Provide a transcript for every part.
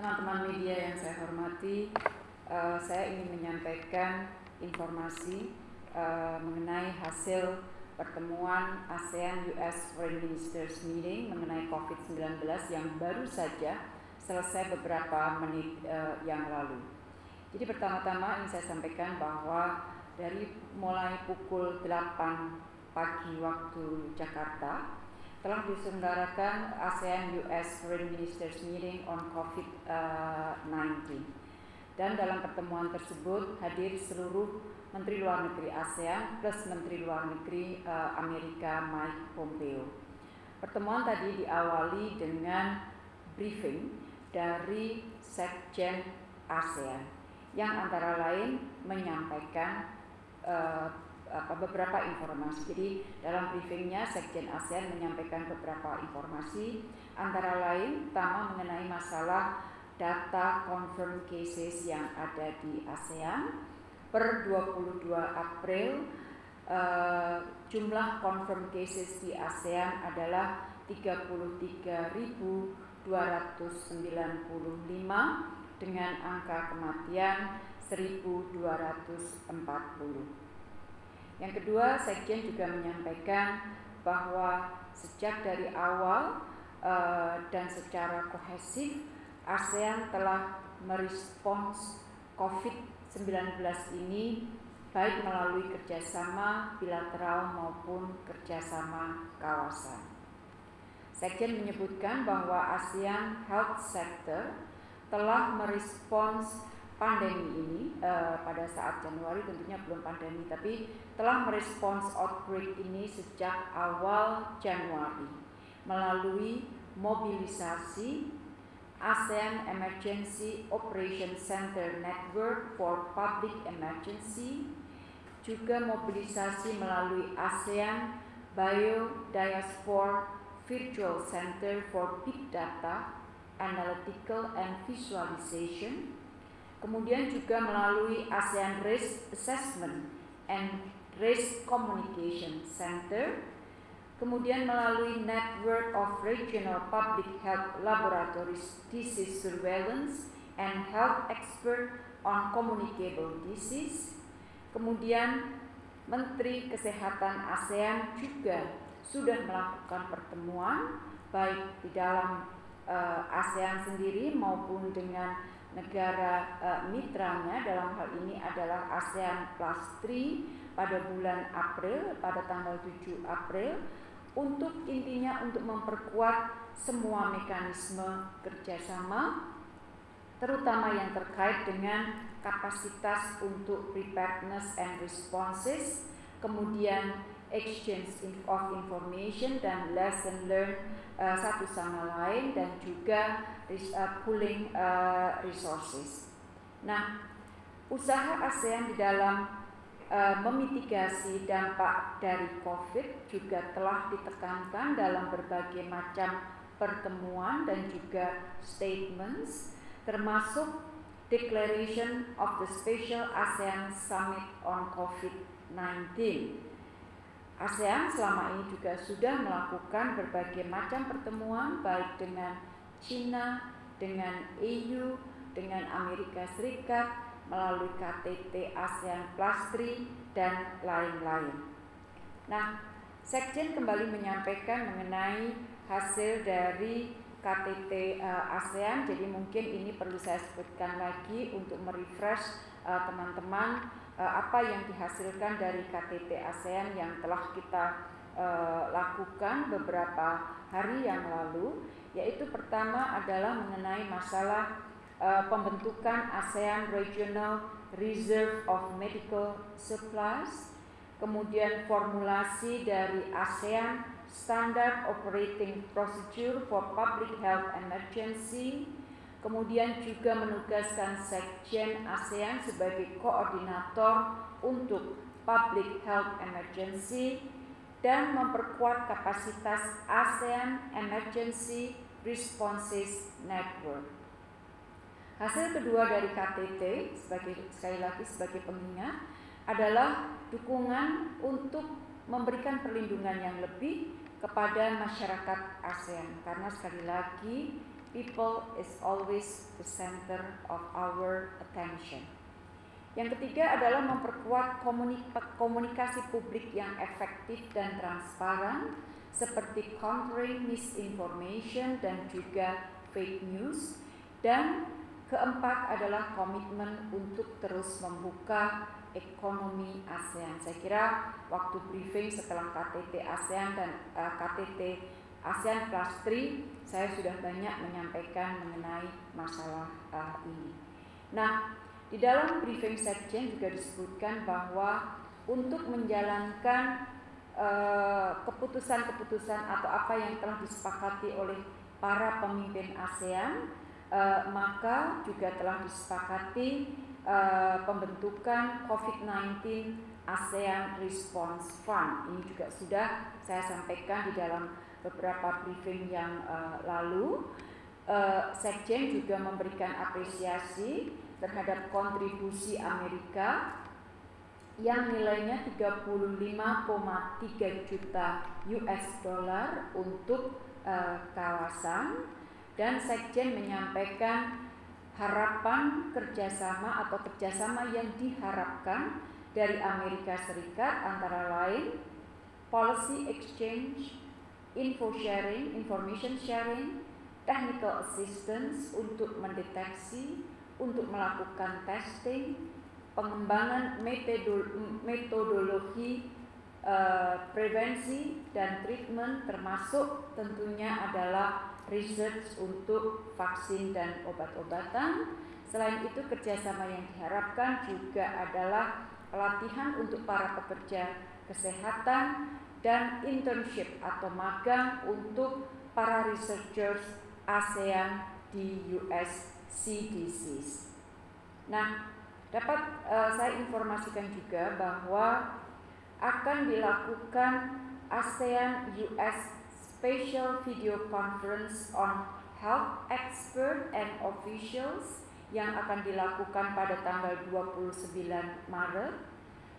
Teman-teman media yang saya hormati, uh, saya ingin menyampaikan informasi uh, mengenai hasil pertemuan ASEAN US Foreign Ministers Meeting mengenai COVID-19 yang baru saja selesai beberapa menit uh, yang lalu. Jadi pertama-tama ingin saya sampaikan bahwa dari mulai pukul 8 pagi waktu Jakarta telah diselenggarakan ASEAN US Foreign Ministers Meeting on COVID-19. Dan dalam pertemuan tersebut hadir seluruh Menteri Luar Negeri ASEAN plus Menteri Luar Negeri uh, Amerika Mike Pompeo. Pertemuan tadi diawali dengan briefing dari Sekjen ASEAN yang antara lain menyampaikan uh, apa, beberapa informasi. Jadi dalam briefingnya Sekjen ASEAN menyampaikan beberapa informasi, antara lain pertama mengenai masalah data confirm cases yang ada di ASEAN per 22 April uh, jumlah confirm cases di ASEAN adalah 33.295 dengan angka kematian 1240. Yang kedua, Sekjen juga menyampaikan bahwa sejak dari awal uh, dan secara kohesif ASEAN telah merespons COVID-19 ini baik melalui kerjasama bilateral maupun kerjasama kawasan. Sekjen menyebutkan bahwa ASEAN Health Sector telah merespons pandemi ini uh, pada saat Januari tentunya belum pandemi tapi telah merespons outbreak ini sejak awal Januari melalui mobilisasi ASEAN Emergency Operation Center Network for Public Emergency juga mobilisasi melalui ASEAN Biodiaspora Virtual Center for Big Data Analytical and Visualization Kemudian juga melalui ASEAN Risk Assessment and Risk Communication Center, kemudian melalui Network of Regional Public Health Laboratories Disease Surveillance and Health Expert on Communicable Disease, kemudian Menteri Kesehatan ASEAN juga sudah melakukan pertemuan baik di dalam uh, ASEAN sendiri maupun dengan negara uh, mitranya dalam hal ini adalah ASEAN Plus 3 pada bulan April pada tanggal 7 April untuk intinya untuk memperkuat semua mekanisme kerjasama terutama yang terkait dengan kapasitas untuk preparedness and responses kemudian exchange of information dan lesson learned uh, satu sama lain dan juga uh, pooling uh, resources. Nah, usaha ASEAN di dalam uh, memitigasi dampak dari COVID juga telah ditekankan dalam berbagai macam pertemuan dan juga statements termasuk Declaration of the Special ASEAN Summit on COVID-19 ASEAN selama ini juga sudah melakukan berbagai macam pertemuan baik dengan China, dengan EU, dengan Amerika Serikat melalui KTT ASEAN Plus 3 dan lain-lain. Nah, Sekjen kembali menyampaikan mengenai hasil dari KTT eh, ASEAN, jadi mungkin ini perlu saya sebutkan lagi untuk merefresh uh, teman-teman uh, apa yang dihasilkan dari KTT ASEAN yang telah kita uh, lakukan beberapa hari yang lalu yaitu pertama adalah mengenai masalah uh, pembentukan ASEAN Regional Reserve of Medical Supplies kemudian formulasi dari ASEAN Standard Operating Procedure for Public Health Emergency kemudian juga menugaskan Sekjen ASEAN sebagai koordinator untuk Public Health Emergency dan memperkuat kapasitas ASEAN Emergency Responses Network. Hasil kedua dari KTT sebagai sekali lagi sebagai pengingat adalah dukungan untuk memberikan perlindungan yang lebih kepada masyarakat ASEAN karena sekali lagi people is always the center of our attention. Yang ketiga adalah memperkuat komunikasi publik yang efektif dan transparan seperti countering misinformation dan juga fake news dan keempat adalah komitmen untuk terus membuka ekonomi ASEAN. Saya kira waktu briefing setelah KTT ASEAN dan uh, eh, KTT ASEAN Plus 3 saya sudah banyak menyampaikan mengenai masalah uh, ini. Nah, di dalam briefing sekjen juga disebutkan bahwa untuk menjalankan eh, keputusan-keputusan uh, atau apa yang telah disepakati oleh para pemimpin ASEAN, uh, maka juga telah disepakati uh, pembentukan COVID-19 ASEAN Response Fund. Ini juga sudah saya sampaikan di dalam beberapa briefing yang uh, lalu. Uh, Sekjen juga memberikan apresiasi terhadap kontribusi Amerika yang nilainya 35,3 juta US dollar untuk uh, kawasan dan Sekjen menyampaikan harapan kerjasama atau kerjasama yang diharapkan dari Amerika Serikat antara lain policy exchange info sharing, information sharing, technical assistance untuk mendeteksi, untuk melakukan testing, pengembangan metodologi uh, prevensi dan treatment termasuk tentunya adalah research untuk vaksin dan obat-obatan. Selain itu kerjasama yang diharapkan juga adalah pelatihan untuk para pekerja kesehatan dan internship atau magang untuk para researchers ASEAN di US CDCs. Nah, dapat uh, saya informasikan juga bahwa akan dilakukan ASEAN US Special Video Conference on Health Expert and Officials yang akan dilakukan pada tanggal 29 Maret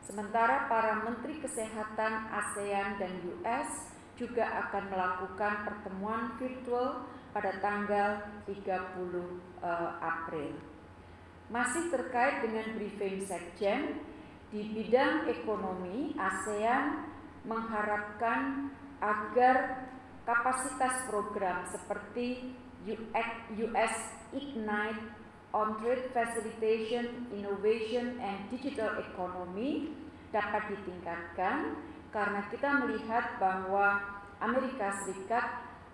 Sementara para menteri kesehatan ASEAN dan US juga akan melakukan pertemuan virtual pada tanggal 30 uh, eh, April. Masih terkait dengan briefing Sekjen, di bidang ekonomi ASEAN mengharapkan agar kapasitas program seperti US Ignite on trade facilitation, innovation, and digital economy dapat ditingkatkan karena kita melihat bahwa Amerika Serikat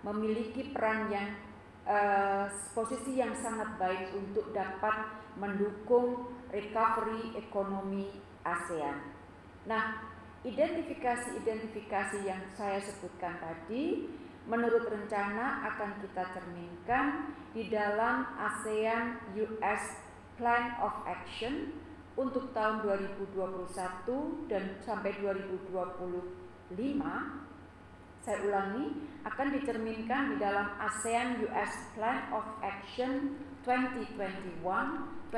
memiliki peran yang uh, posisi yang sangat baik untuk dapat mendukung recovery ekonomi ASEAN. Nah, identifikasi-identifikasi yang saya sebutkan tadi menurut rencana akan kita cerminkan di dalam ASEAN US Plan of Action untuk tahun 2021 dan sampai 2025 saya ulangi akan dicerminkan di dalam ASEAN US Plan of Action 2021-2025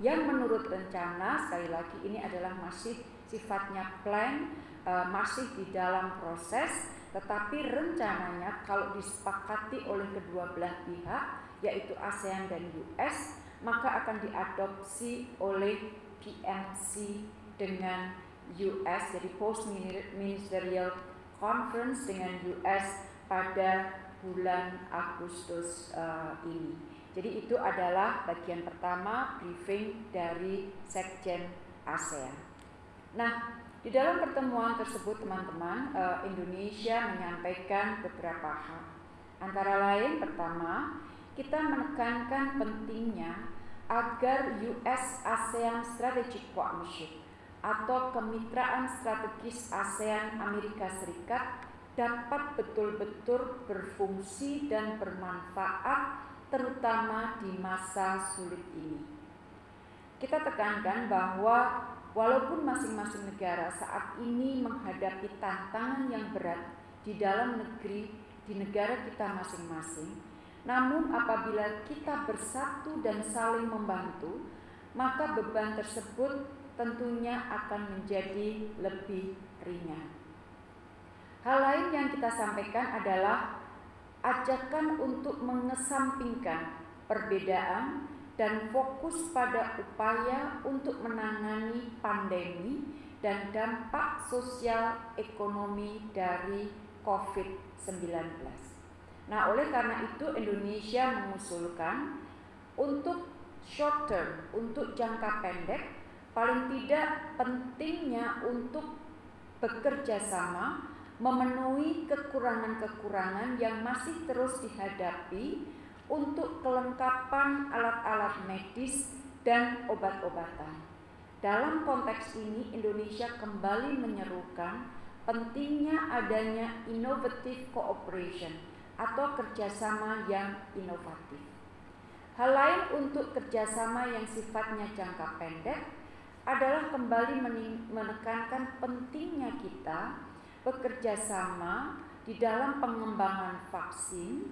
yang menurut rencana sekali lagi ini adalah masih sifatnya plan uh, masih di dalam proses tetapi rencananya kalau disepakati oleh kedua belah pihak yaitu ASEAN dan US maka akan diadopsi oleh PMC dengan US jadi post ministerial conference dengan US pada bulan Agustus uh, ini. Jadi itu adalah bagian pertama briefing dari Sekjen ASEAN. Nah, di dalam pertemuan tersebut teman-teman eh, Indonesia menyampaikan beberapa hal. Antara lain pertama, kita menekankan pentingnya agar US ASEAN Strategic Partnership atau kemitraan strategis ASEAN Amerika Serikat dapat betul-betul berfungsi dan bermanfaat terutama di masa sulit ini. Kita tekankan bahwa Walaupun masing-masing negara saat ini menghadapi tantangan yang berat di dalam negeri, di negara kita masing-masing, namun apabila kita bersatu dan saling membantu, maka beban tersebut tentunya akan menjadi lebih ringan. Hal lain yang kita sampaikan adalah ajakan untuk mengesampingkan perbedaan dan fokus pada upaya untuk menangani pandemi dan dampak sosial ekonomi dari COVID-19. Nah, oleh karena itu Indonesia mengusulkan untuk short term, untuk jangka pendek, paling tidak pentingnya untuk bekerja sama memenuhi kekurangan-kekurangan yang masih terus dihadapi untuk kelengkapan alat-alat medis dan obat-obatan. Dalam konteks ini, Indonesia kembali menyerukan pentingnya adanya innovative cooperation atau kerjasama yang inovatif. Hal lain untuk kerjasama yang sifatnya jangka pendek adalah kembali menekankan pentingnya kita bekerja sama di dalam pengembangan vaksin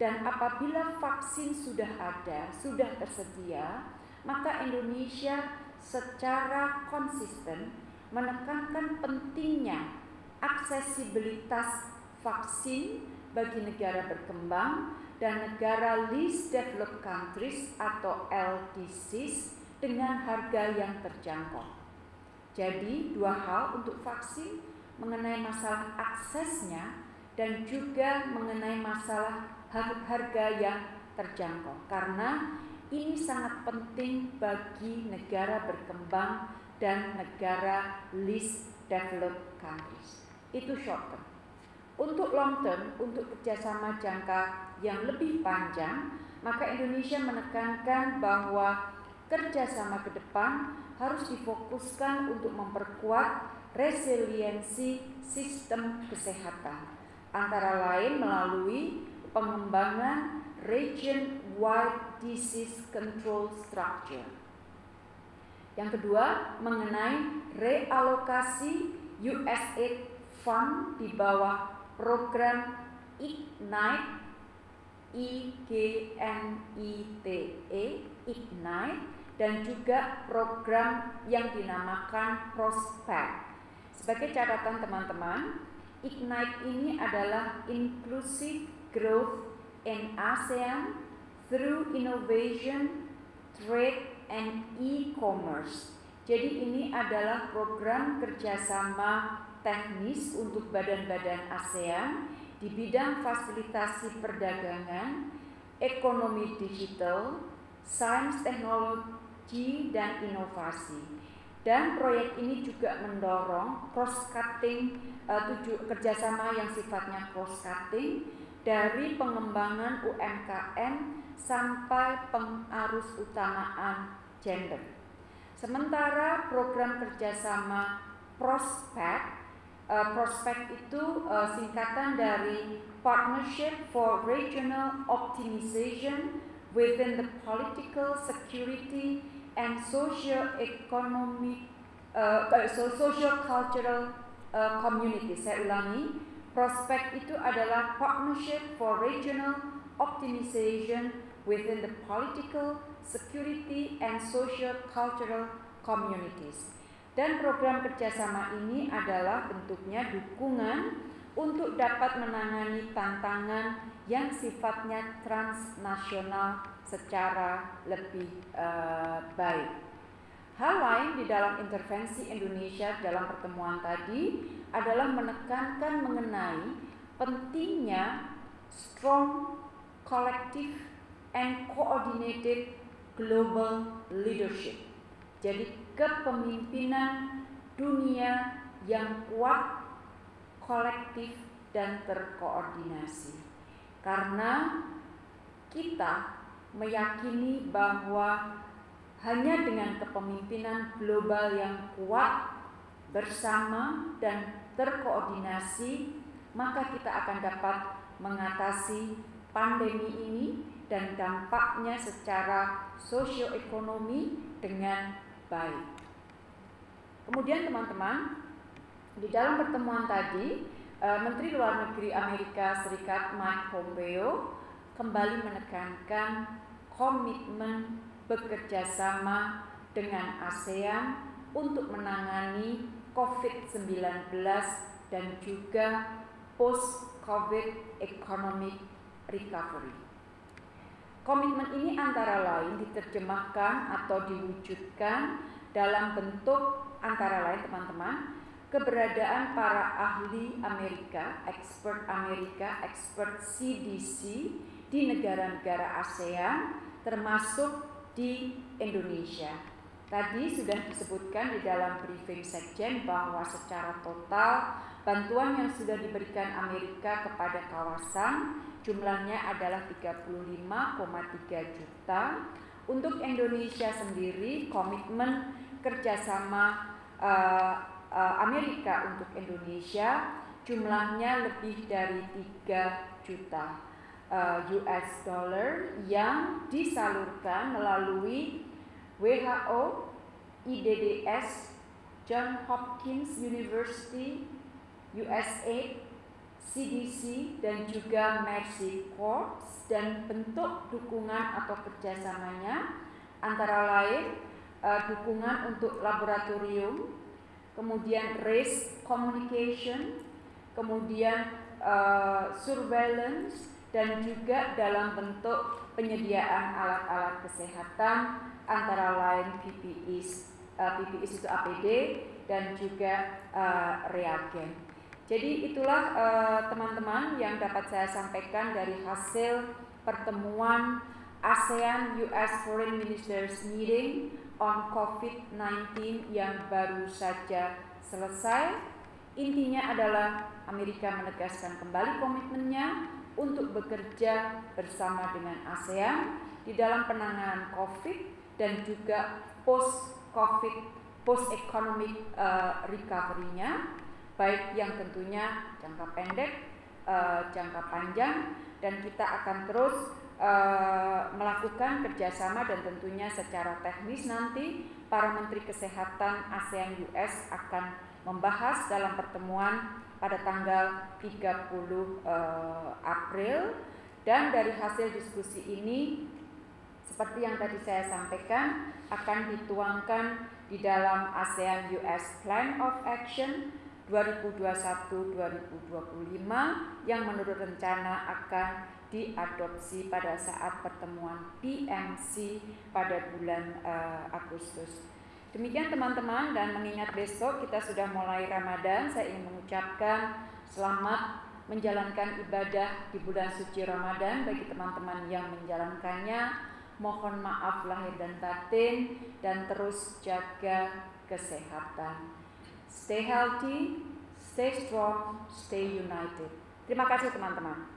dan apabila vaksin sudah ada, sudah tersedia, maka Indonesia secara konsisten menekankan pentingnya aksesibilitas vaksin bagi negara berkembang dan negara least developed countries atau LDCs dengan harga yang terjangkau. Jadi, dua hal untuk vaksin mengenai masalah aksesnya dan juga mengenai masalah harga yang terjangkau. Karena ini sangat penting bagi negara berkembang dan negara least developed countries. Itu short term. Untuk long term, untuk kerjasama jangka yang lebih panjang, maka Indonesia menekankan bahwa kerjasama ke depan harus difokuskan untuk memperkuat resiliensi sistem kesehatan, antara lain melalui pengembangan region-wide disease control structure. Yang kedua, mengenai realokasi USAID Fund di bawah program IGNITE I G N I T E Ignite dan juga program yang dinamakan Prospect. Sebagai catatan teman-teman, Ignite ini adalah Inclusive Growth in ASEAN through Innovation, Trade, and E-Commerce. Jadi ini adalah program kerjasama teknis untuk badan-badan ASEAN di bidang fasilitasi perdagangan, ekonomi digital, sains teknologi, dan inovasi. Dan proyek ini juga mendorong cross cutting uh, kerjasama yang sifatnya cross cutting dari pengembangan UMKM sampai pengarus utamaan gender. Sementara program kerjasama prospek uh, prospek itu uh, singkatan dari Partnership for Regional Optimization within the Political Security and socio-economic uh, uh so socio-cultural uh, community. Saya ulangi, prospek itu adalah partnership for regional optimization within the political, security, and socio-cultural communities. Dan program kerjasama ini adalah bentuknya dukungan untuk dapat menangani tantangan yang sifatnya transnasional secara lebih uh, baik. Hal lain di dalam intervensi Indonesia dalam pertemuan tadi adalah menekankan mengenai pentingnya strong, collective, and coordinated global leadership. Jadi kepemimpinan dunia yang kuat, kolektif, dan terkoordinasi. Karena kita meyakini bahwa hanya dengan kepemimpinan global yang kuat bersama dan terkoordinasi maka kita akan dapat mengatasi pandemi ini dan dampaknya secara sosioekonomi dengan baik. Kemudian teman-teman, di dalam pertemuan tadi, eh, Menteri Luar Negeri Amerika Serikat Mike Pompeo kembali menekankan komitmen bekerja sama dengan ASEAN untuk menangani COVID-19 dan juga post-COVID economic recovery. Komitmen ini antara lain diterjemahkan atau diwujudkan dalam bentuk antara lain teman-teman keberadaan para ahli Amerika, expert Amerika, expert CDC di negara-negara ASEAN termasuk di Indonesia. Tadi sudah disebutkan di dalam briefing Sekjen bahwa secara total bantuan yang sudah diberikan Amerika kepada kawasan jumlahnya adalah 35,3 juta. Untuk Indonesia sendiri komitmen kerjasama uh, uh, Amerika untuk Indonesia jumlahnya lebih dari 3 juta uh, US dollar yang disalurkan melalui WHO, IDDS, John Hopkins University, USA, CDC, dan juga Mercy Corps dan bentuk dukungan atau kerjasamanya antara lain uh, dukungan untuk laboratorium, kemudian race communication, kemudian uh, surveillance, dan juga dalam bentuk penyediaan alat-alat kesehatan antara lain PPIs, uh, eh, itu APD dan juga uh, reagen. Jadi itulah teman-teman uh, yang dapat saya sampaikan dari hasil pertemuan ASEAN US Foreign Ministers Meeting on COVID-19 yang baru saja selesai. Intinya adalah Amerika menegaskan kembali komitmennya untuk bekerja bersama dengan ASEAN di dalam penanganan COVID dan juga post COVID, post economic uh, recovery-nya, baik yang tentunya jangka pendek, uh, jangka panjang, dan kita akan terus uh, melakukan kerjasama dan tentunya secara teknis nanti para menteri kesehatan ASEAN US akan membahas dalam pertemuan pada tanggal 30 uh, April dan dari hasil diskusi ini seperti yang tadi saya sampaikan akan dituangkan di dalam ASEAN US Plan of Action 2021-2025 yang menurut rencana akan diadopsi pada saat pertemuan PMC pada bulan uh, Agustus. Demikian teman-teman dan mengingat besok kita sudah mulai Ramadan, saya ingin mengucapkan selamat menjalankan ibadah di bulan suci Ramadan bagi teman-teman yang menjalankannya. Mohon maaf lahir dan batin dan terus jaga kesehatan. Stay healthy, stay strong, stay united. Terima kasih teman-teman.